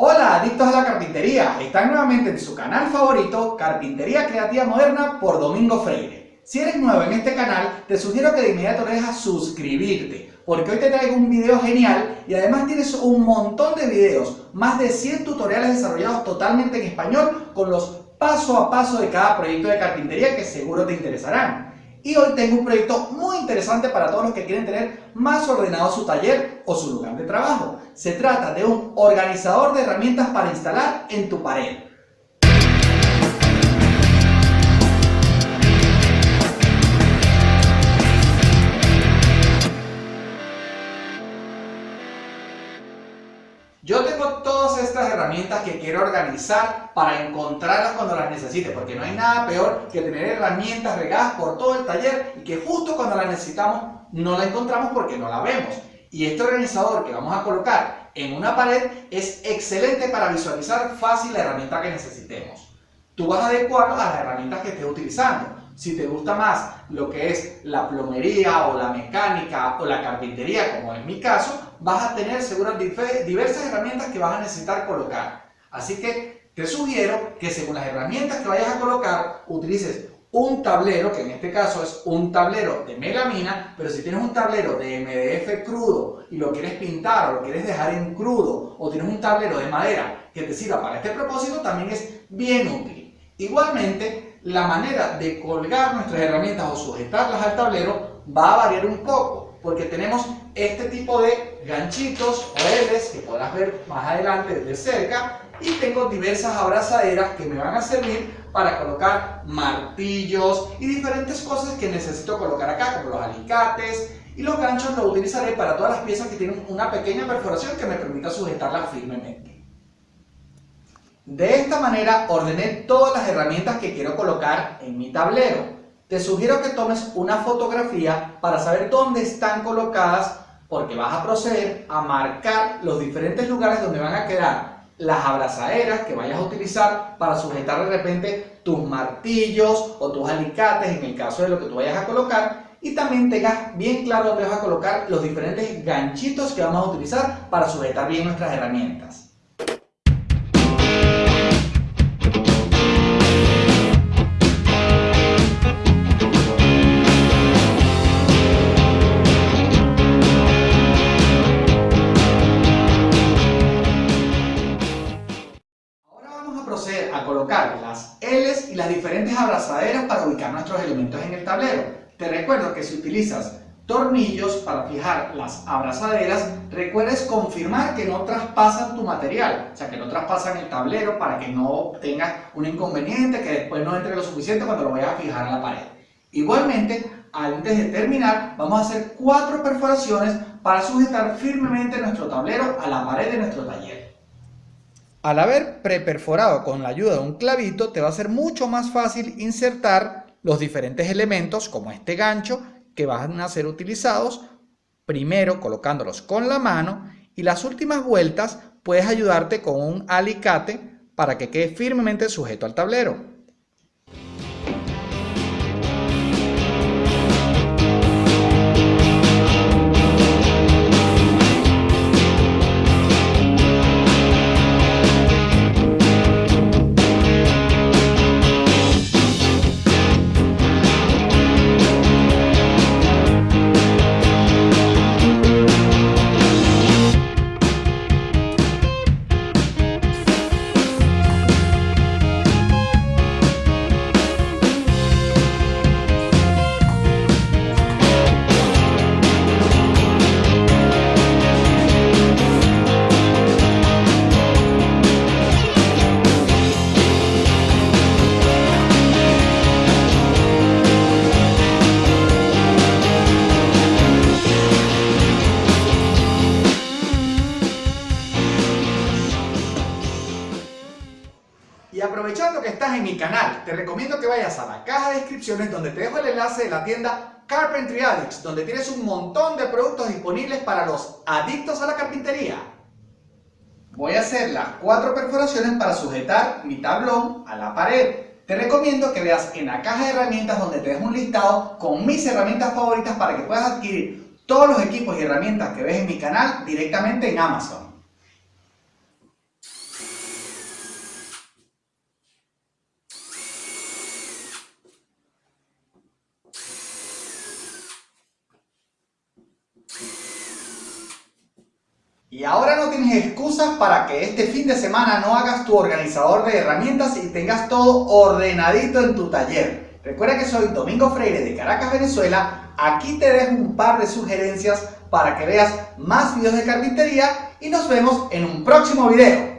Hola adictos a la carpintería, están nuevamente en su canal favorito Carpintería Creativa Moderna por Domingo Freire. Si eres nuevo en este canal, te sugiero que de inmediato le dejas suscribirte, porque hoy te traigo un video genial y además tienes un montón de videos, más de 100 tutoriales desarrollados totalmente en español con los paso a paso de cada proyecto de carpintería que seguro te interesarán. Y hoy tengo un proyecto muy interesante para todos los que quieren tener más ordenado su taller o su lugar de trabajo. Se trata de un organizador de herramientas para instalar en tu pared. Yo tengo todas estas herramientas que quiero organizar para encontrarlas cuando las necesite, porque no hay nada peor que tener herramientas regadas por todo el taller y que justo cuando las necesitamos no la encontramos porque no la vemos. Y este organizador que vamos a colocar en una pared es excelente para visualizar fácil la herramienta que necesitemos. Tú vas a adecuarlo a las herramientas que estés utilizando. Si te gusta más lo que es la plomería o la mecánica o la carpintería, como en mi caso, vas a tener seguramente diversas herramientas que vas a necesitar colocar. Así que te sugiero que según las herramientas que vayas a colocar, utilices un tablero, que en este caso es un tablero de melamina, pero si tienes un tablero de MDF crudo y lo quieres pintar o lo quieres dejar en crudo, o tienes un tablero de madera que te sirva para este propósito, también es bien útil. Igualmente, la manera de colgar nuestras herramientas o sujetarlas al tablero va a variar un poco, porque tenemos este tipo de ganchitos o L's que podrás ver más adelante de cerca y tengo diversas abrazaderas que me van a servir para colocar martillos y diferentes cosas que necesito colocar acá, como los alicates y los ganchos los utilizaré para todas las piezas que tienen una pequeña perforación que me permita sujetarlas firmemente. De esta manera ordené todas las herramientas que quiero colocar en mi tablero. Te sugiero que tomes una fotografía para saber dónde están colocadas porque vas a proceder a marcar los diferentes lugares donde van a quedar las abrazaderas que vayas a utilizar para sujetar de repente tus martillos o tus alicates en el caso de lo que tú vayas a colocar y también tengas bien claro dónde vas a colocar los diferentes ganchitos que vamos a utilizar para sujetar bien nuestras herramientas. Abrazaderas para ubicar nuestros elementos en el tablero. Te recuerdo que si utilizas tornillos para fijar las abrazaderas, recuerdes confirmar que no traspasan tu material, o sea que no traspasan el tablero para que no tengas un inconveniente, que después no entre lo suficiente cuando lo vayas a fijar en la pared. Igualmente, antes de terminar, vamos a hacer cuatro perforaciones para sujetar firmemente nuestro tablero a la pared de nuestro taller. Al haber preperforado con la ayuda de un clavito, te va a ser mucho más fácil insertar los diferentes elementos, como este gancho, que van a ser utilizados primero colocándolos con la mano y las últimas vueltas puedes ayudarte con un alicate para que quede firmemente sujeto al tablero. Y aprovechando que estás en mi canal, te recomiendo que vayas a la caja de descripciones donde te dejo el enlace de la tienda Carpentry Addicts, donde tienes un montón de productos disponibles para los adictos a la carpintería. Voy a hacer las cuatro perforaciones para sujetar mi tablón a la pared. Te recomiendo que veas en la caja de herramientas donde te dejo un listado con mis herramientas favoritas para que puedas adquirir todos los equipos y herramientas que ves en mi canal directamente en Amazon. Y ahora no tienes excusas para que este fin de semana no hagas tu organizador de herramientas y tengas todo ordenadito en tu taller. Recuerda que soy Domingo Freire de Caracas, Venezuela. Aquí te dejo un par de sugerencias para que veas más videos de carpintería y nos vemos en un próximo video.